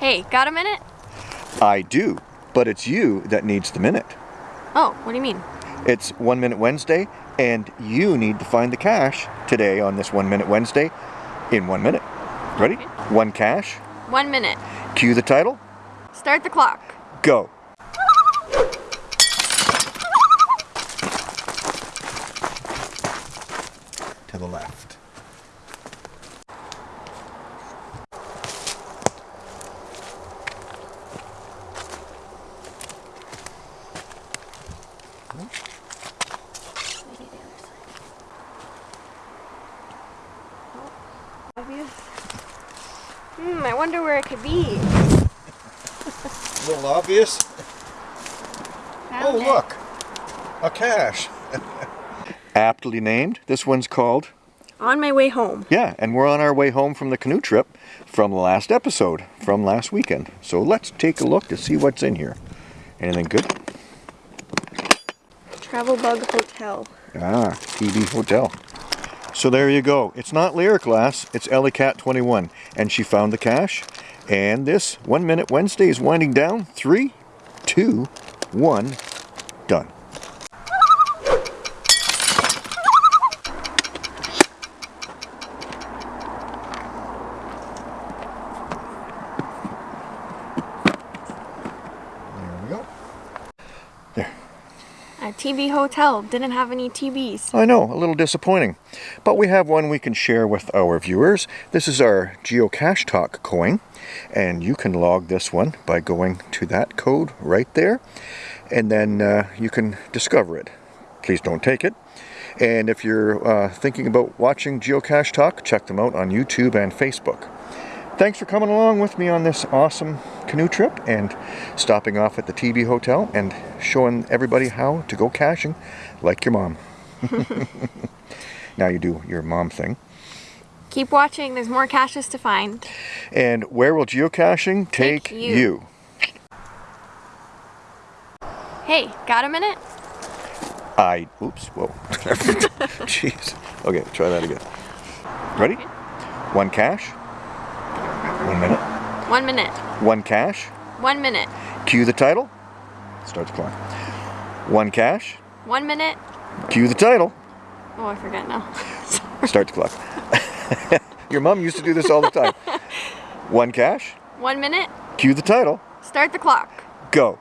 Hey, got a minute? I do, but it's you that needs the minute. Oh, what do you mean? It's One Minute Wednesday, and you need to find the cache today on this One Minute Wednesday in one minute. Ready? Okay. One cache. One minute. Cue the title. Start the clock. Go. To the left. Obvious. Hmm, I wonder where it could be. A little obvious. Found Oh, it. look. A cache. Aptly named. This one's called On my way home. Yeah, and we're on our way home from the canoe trip from the last episode, from last weekend. So let's take a look to see what's in here. Anything good? Travel Bug Hotel. Ah, TB Hotel. So there you go. It's not Lyric Glass, it's Ellie Cat 21. And she found the cache. And this One Minute Wednesday is winding down. Three, two, one, done. There we go. There. A TV hotel didn't have any TVs. I know, a little disappointing. But we have one we can share with our viewers. This is our Geocache Talk coin, and you can log this one by going to that code right there, and then uh, you can discover it. Please don't take it. And if you're uh, thinking about watching Geocache Talk, check them out on YouTube and Facebook. Thanks for coming along with me on this awesome canoe trip and stopping off at the TV Hotel and showing everybody how to go caching like your mom. now you do your mom thing. Keep watching, there's more caches to find. And where will geocaching take, Take you. you? Hey, got a minute? I, oops, whoa. Jeez. Okay, try that again. Ready? Okay. One cache. One minute. One minute. One cache. One minute. Cue the title. Start the clock. One cache. One minute. Cue the title. Oh, I forget now. Start the clock. Your mom used to do this all the time. One cache. One minute. Cue the title. Start the clock. Go.